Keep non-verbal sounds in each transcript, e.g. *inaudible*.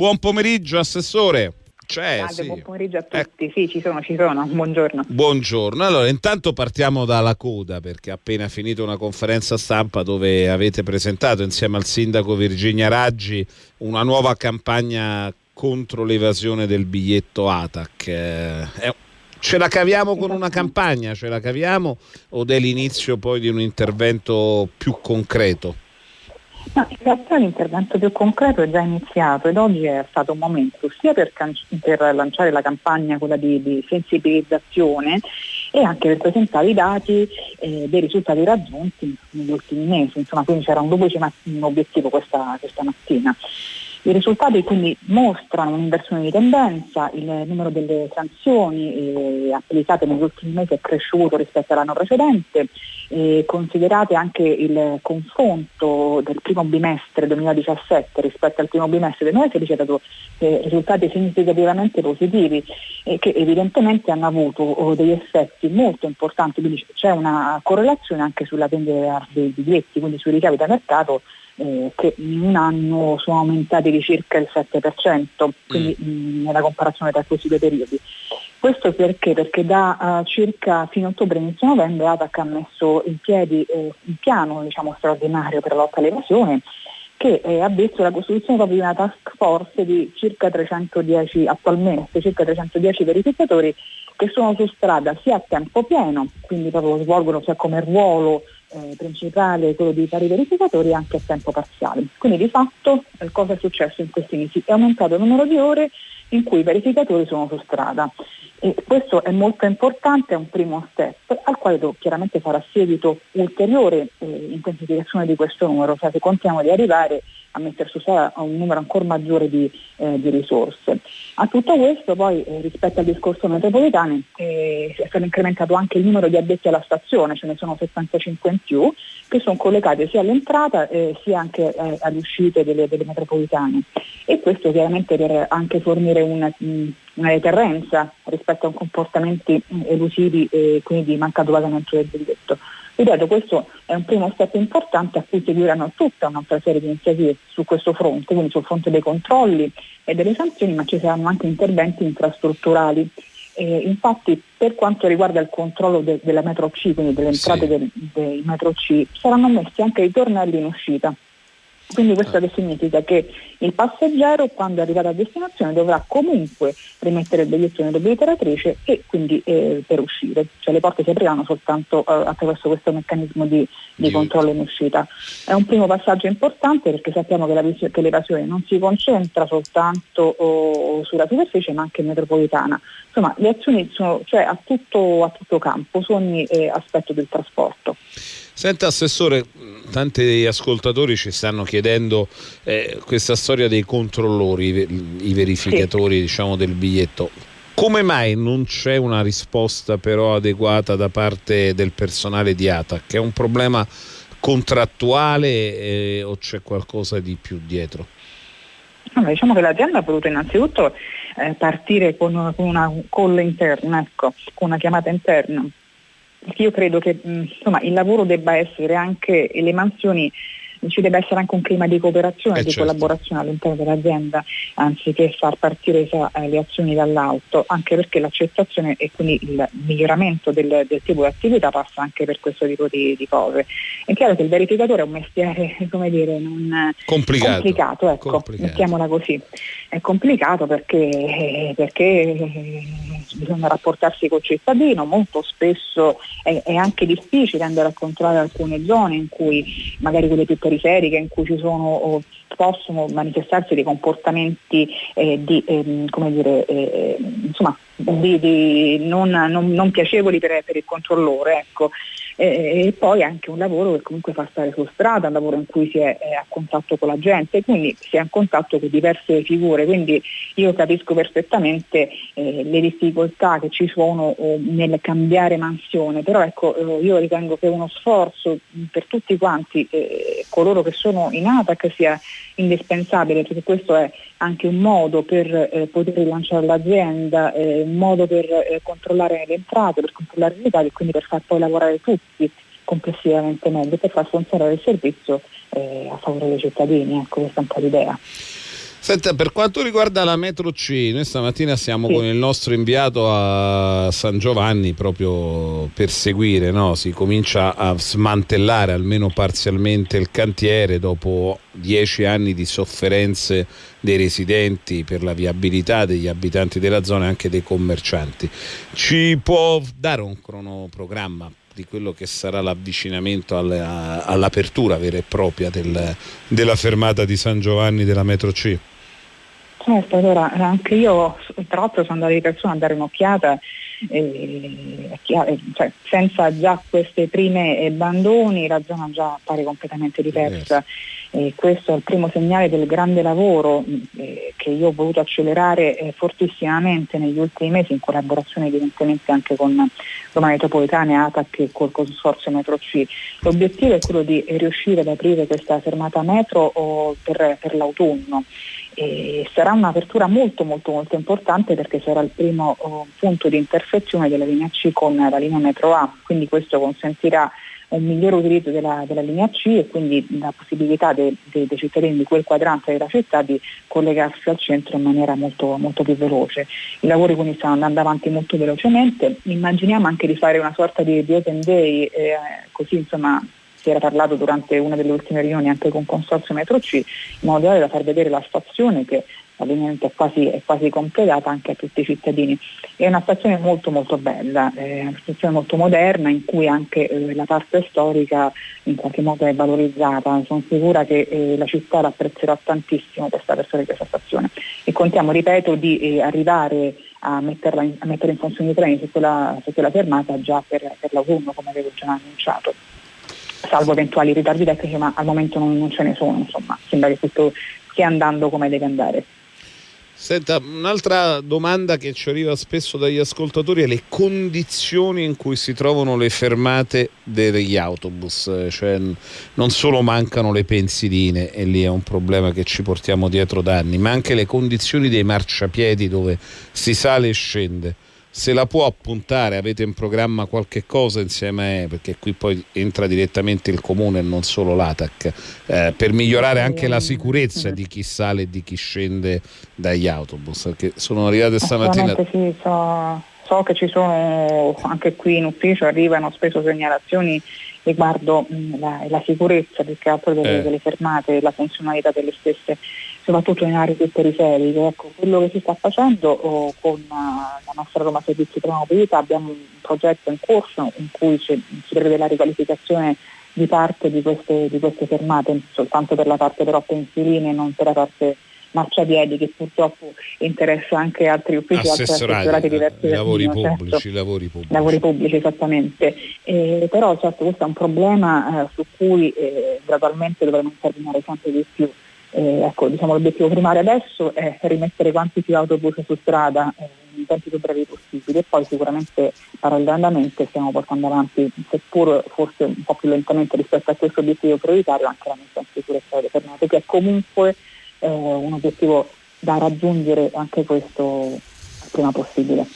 Buon pomeriggio, Assessore. C'è, Salve, sì. buon pomeriggio a eh. tutti. Eh. Sì, ci sono, ci sono. Buongiorno. Buongiorno. Allora, intanto partiamo dalla coda perché ha appena finito una conferenza stampa dove avete presentato insieme al sindaco Virginia Raggi una nuova campagna contro l'evasione del biglietto ATAC. Eh, ce la caviamo con una campagna, ce la caviamo o è l'inizio poi di un intervento più concreto? No, in realtà l'intervento più concreto è già iniziato ed oggi è stato un momento sia per, can- per lanciare la campagna, quella di, di, sensibilizzazione e anche per presentare i dati eh, dei risultati raggiunti negli ultimi mesi, insomma quindi c'era un duplice obiettivo questa, questa mattina. I risultati quindi mostrano un'inversione di tendenza, il numero delle sanzioni eh, applicate negli ultimi mesi è cresciuto rispetto all'anno precedente, considerate anche il confronto del primo bimestre 2017 rispetto al primo bimestre del 2016 ha dato eh, risultati significativamente positivi e che evidentemente hanno avuto oh, degli effetti molto importanti, quindi c'è una correlazione anche sulla vendita dei biglietti, quindi sui ricavi da mercato eh, che in un anno sono aumentati di circa il 7%, quindi mm. mh, nella comparazione tra questi due periodi. Questo perché? Perché da uh, circa fine ottobre inizio novembre ATAC ha messo in piedi eh, un piano diciamo, straordinario per la lotta all'evasione che eh, ha visto la costituzione proprio di una task force di circa 310 attualmente, circa 310 verificatori che sono su strada sia a tempo pieno, quindi proprio svolgono sia come ruolo eh, principale quello di fare i verificatori anche a tempo parziale. Quindi di fatto eh, cosa è successo in questi mesi? È aumentato il numero di ore in cui i verificatori sono su strada. E questo è molto importante, è un primo step al quale chiaramente farà seguito ulteriore eh, intensificazione di questo numero, cioè se contiamo di arrivare a mettere su strada un numero ancora maggiore di, eh, di risorse. A tutto questo poi eh, rispetto al discorso metropolitano eh, è stato incrementato anche il numero di addetti alla stazione, ce ne sono 75 in più, che sono collegati sia all'entrata eh, sia anche eh, alle uscite delle, delle, metropolitane. E questo chiaramente per anche fornire una, una deterrenza rispetto a comportamenti elusivi e quindi di mancato pagamento del biglietto. Ripeto, questo è un primo step importante a cui seguiranno tutta un'altra serie di iniziative su questo fronte, quindi sul fronte dei controlli e delle sanzioni, ma ci saranno anche interventi infrastrutturali. Eh, infatti per quanto riguarda il controllo de- della metro C, quindi delle entrate sì. del, dei metro C, saranno messi anche i tornelli in uscita quindi questo che significa? Che il passeggero quando è arrivato a destinazione dovrà comunque rimettere il biglietto nell'obliteratrice e quindi eh, per uscire, cioè le porte si apriranno soltanto eh, attraverso questo meccanismo di, di, controllo in uscita. È un primo passaggio importante perché sappiamo che, la, che l'evasione non si concentra soltanto oh, sulla superficie ma anche metropolitana. Insomma le azioni sono cioè, a, tutto, a tutto campo su ogni eh, aspetto del trasporto. Senta Assessore, tanti ascoltatori ci stanno chiedendo eh, questa storia dei controllori, i verificatori sì. diciamo, del biglietto. Come mai non c'è una risposta però adeguata da parte del personale di ATAC? È un problema contrattuale eh, o c'è qualcosa di più dietro? Allora, diciamo che l'azienda ha voluto innanzitutto eh, partire con, con una call interna, ecco, con una chiamata interna io credo che insomma, il lavoro debba essere anche, e le mansioni ci deve essere anche un clima di cooperazione e eh di certo. collaborazione all'interno dell'azienda anziché far partire eh, le azioni dall'alto, anche perché l'accettazione e quindi il miglioramento del, del tipo di attività passa anche per questo tipo di, di, cose. È chiaro che il verificatore è un mestiere, *laughs* come dire, non complicato, complicato ecco, complicato. mettiamola così. È complicato perché, perché bisogna rapportarsi col cittadino, molto spesso è, è anche difficile andare a controllare alcune zone in cui magari quelle più periferiche in cui ci sono possono manifestarsi dei comportamenti eh, di, eh, dire, eh, insomma, di, di non, non, non, piacevoli per, per il controllore. Ecco e poi anche un lavoro che comunque fa stare su strada, un lavoro in cui si è, è a contatto con la gente, quindi si è a contatto con diverse figure, quindi io capisco perfettamente eh, le difficoltà che ci sono eh, nel cambiare mansione, però ecco eh, io ritengo che uno sforzo per tutti quanti eh, coloro che sono in ATAC sia indispensabile perché questo è anche un modo per eh, poter rilanciare l'azienda, eh, un modo per eh, controllare le entrate, per controllare i ricavi e quindi per far poi lavorare tutti complessivamente meglio, per far funzionare il servizio eh, a favore dei cittadini. Ecco, questa è un po' l'idea. Senta, per quanto riguarda la metro C, noi stamattina siamo sì. con il nostro inviato a San Giovanni proprio per seguire, no? si comincia a smantellare almeno parzialmente il cantiere dopo dieci anni di sofferenze dei residenti per la viabilità degli abitanti della zona e anche dei commercianti. Ci può dare un cronoprogramma di quello che sarà l'avvicinamento alla, all'apertura vera e propria del, della fermata di San Giovanni della metro C? Certo, allora anche io tra l'altro sono andata di persona a dare un'occhiata eh, cioè, senza già queste prime bandoni la zona già appare completamente diversa. Eh, questo è il primo segnale del grande lavoro eh, che io ho voluto accelerare eh, fortissimamente negli ultimi mesi in collaborazione evidentemente anche con Roma Metropolitana e ATAC e col consorzio Metro C. L'obiettivo è quello di riuscire ad aprire questa fermata metro oh, per, per l'autunno. E sarà un'apertura molto molto molto importante perché sarà il primo oh, punto di intersezione della linea C con la linea metro A, quindi questo consentirà un migliore utilizzo della, della, linea C e quindi la possibilità dei, dei, dei, cittadini di quel quadrante della città di collegarsi al centro in maniera molto, molto più veloce. I lavori quindi stanno andando avanti molto velocemente, immaginiamo anche di fare una sorta di, di open day, eh, così insomma si era parlato durante una delle ultime riunioni anche con Consorzio Metro C, in modo tale da far vedere la stazione che ovviamente è quasi, è quasi, completata anche a tutti i cittadini. È una stazione molto molto bella, è una stazione molto moderna in cui anche eh, la parte storica in qualche modo è valorizzata. Sono sicura che eh, la città l'apprezzerà tantissimo questa versione di questa stazione e contiamo, ripeto, di eh, arrivare a, in, a, mettere in funzione i treni su quella, su quella fermata già per, per l'autunno come avevo già annunciato salvo eventuali ritardi tecnici, ma al momento non, non ce ne sono, insomma, sembra che tutto stia andando come deve andare. Senta, un'altra domanda che ci arriva spesso dagli ascoltatori è le condizioni in cui si trovano le fermate degli autobus, cioè non solo mancano le pensiline e lì è un problema che ci portiamo dietro da anni, ma anche le condizioni dei marciapiedi dove si sale e scende se la può appuntare, avete in programma qualche cosa insieme, perché qui poi entra direttamente il comune e non solo l'ATAC, eh, per migliorare anche la sicurezza di chi sale e di chi scende dagli autobus, perché sono arrivate stamattina... Sì, so, so che ci sono anche qui in ufficio, arrivano spesso segnalazioni riguardo mh, la, la, sicurezza più che altro delle, eh. delle fermate, la funzionalità delle stesse soprattutto in aree più periferiche. Ecco, quello che si sta facendo oh, con uh, la nostra Roma Servizi per la Mobilità abbiamo un progetto in corso in cui si, si prevede la riqualificazione di parte di queste, di queste, fermate, soltanto per la parte però pensiline e non per la parte marciapiedi che purtroppo interessa anche altri uffici, altri assessorati diversi. Lavori pubblici, certo. lavori pubblici. Lavori pubblici, esattamente. Eh, però certo questo è un problema eh, su cui eh, gradualmente dovremo intervenire sempre di più. Eh, ecco, diciamo, l'obiettivo primario adesso è rimettere quanti più autobus su strada eh, in tempi più brevi possibili e poi sicuramente parallelamente stiamo portando avanti, seppur forse un po' più lentamente rispetto a questo obiettivo prioritario, anche la messa in sicurezza delle fermate, che è comunque eh, un obiettivo da raggiungere anche questo prima possibile.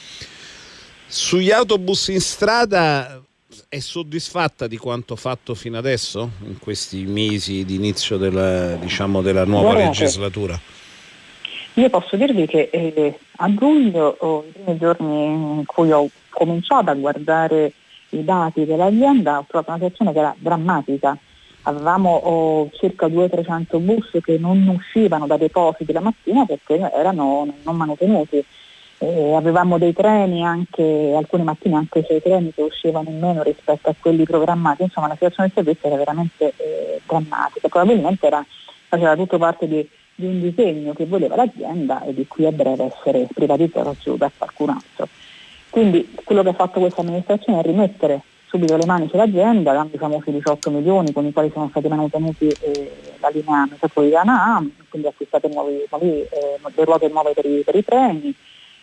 Sugli autobus in strada è soddisfatta di quanto fatto fino adesso, in questi mesi di inizio della, diciamo, della nuova Guardate, legislatura? Io posso dirvi che eh, a giugno, oh, i primi giorni in cui ho cominciato a guardare i dati dell'azienda, ho trovato una situazione che era drammatica. Avevamo oh, circa 200-300 bus che non uscivano da depositi la mattina perché erano non manutenuti eh, avevamo dei treni anche, alcune mattine anche sei treni che uscivano in meno rispetto a quelli programmati, insomma la situazione del servizio era veramente eh, drammatica, probabilmente era, faceva tutto parte di, di, un disegno che voleva l'azienda e di cui a breve essere privatizzato da qualcun altro. Quindi quello che ha fatto questa amministrazione è rimettere subito le mani sull'azienda, dando i famosi 18 milioni con i quali sono stati manutenuti eh, la linea metropolitana A, quindi acquistate nuovi, nuovi, eh, ruote nuove per i, per i treni,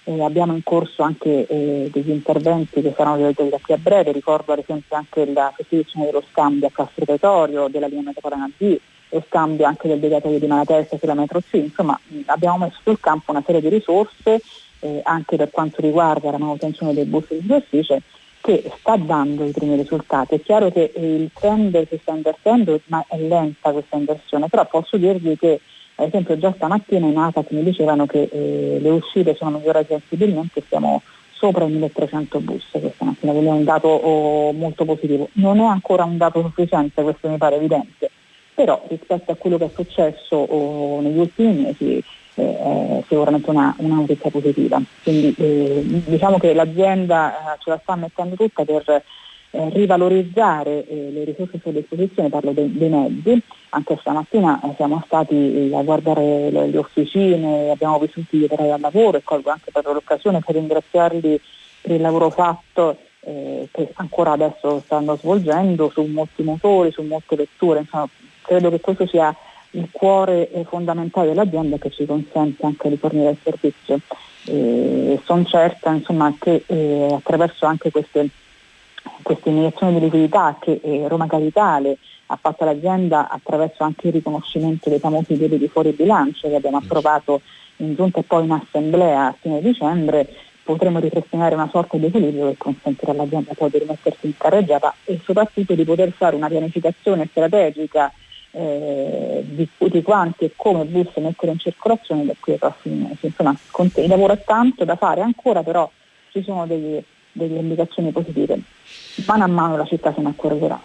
eh, abbiamo in corso anche eh, degli interventi che saranno realizzati da qui a breve, ricordo ad esempio anche la sostituzione dello scambio a Castro Pretorio, della linea metropolitana D, lo scambio anche del deviatorio di Malatesta sulla metro C, insomma abbiamo messo sul campo una serie di risorse eh, anche per quanto riguarda la manutenzione dei bus di superficie che sta dando i primi risultati. È chiaro che il trend si sta invertendo, ma è lenta questa inversione, però posso dirvi che Ad esempio già stamattina in ATAC mi dicevano che eh, le uscite sono migliorate sensibilmente siamo sopra i 1300 bus questa mattina, quindi è un dato oh, molto positivo. Non è ancora un dato sufficiente, questo mi pare evidente, però rispetto a quello che è successo oh, negli ultimi mesi sicuramente una, una, notizia positiva. Quindi eh, diciamo che l'azienda eh, ce la sta mettendo tutta per eh, rivalorizzare eh, le risorse a sua disposizione, parlo dei, dei mezzi, anche stamattina eh, siamo stati a guardare le, le, officine, abbiamo visto tutti gli operai al lavoro e colgo anche per l'occasione per ringraziarli per il lavoro fatto eh, che ancora adesso stanno svolgendo su molti motori, su molte vetture, insomma, credo che questo sia il cuore eh, fondamentale dell'azienda che ci consente anche di fornire il servizio. E sono certa insomma, che eh, attraverso anche queste questa iniezione di liquidità che eh, Roma Capitale ha fatto all'azienda attraverso anche il riconoscimento dei famosi debiti fuori bilancio che abbiamo approvato in giunta e poi in assemblea a fine dicembre, potremo ripristinare una sorta di equilibrio che consentirà all'azienda poi di rimettersi in carreggiata e soprattutto di poter fare una pianificazione strategica eh, di, di, quanti e come bus mettere in circolazione da qui ai prossimi mesi. Insomma, il lavoro è tanto da fare ancora, però ci sono degli, delle indicazioni positive. Mano a mano la città se ne accorgerà.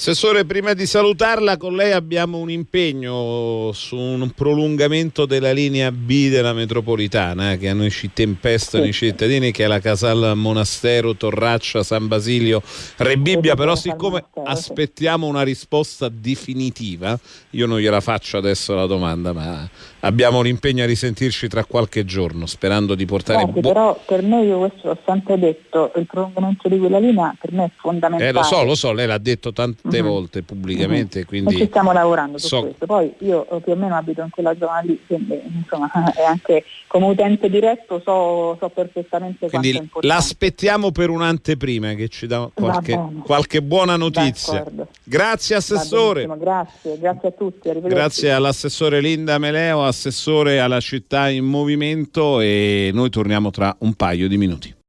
Assessore, prima di salutarla, con lei abbiamo un impegno su un prolungamento della linea B della metropolitana eh, che a noi ci tempestano sì. i cittadini, che è la Casal Monastero, Torraccia, San Basilio, Re Bibbia, però siccome aspettiamo una risposta definitiva, io non gliela faccio adesso la domanda, ma abbiamo l'impegno a risentirci tra qualche giorno, sperando di portare... Guardi, però per me, io questo l'ho sempre detto, il prolungamento di quella linea per me è fondamentale. Eh, lo so, lo so, lei l'ha detto tante mm-hmm. volte pubblicamente, mm-hmm. quindi... E ci stiamo lavorando su so... questo. Poi io più o meno abito in quella zona lì, quindi insomma, *laughs* è anche come utente diretto so, so perfettamente quindi quanto è. L'aspettiamo per un'anteprima che ci dà qualche, qualche buona notizia. D'accordo. Grazie Assessore. Grazie, grazie a tutti. Grazie all'assessore Linda Meleo assessore alla città in movimento e noi torniamo tra un paio di minuti.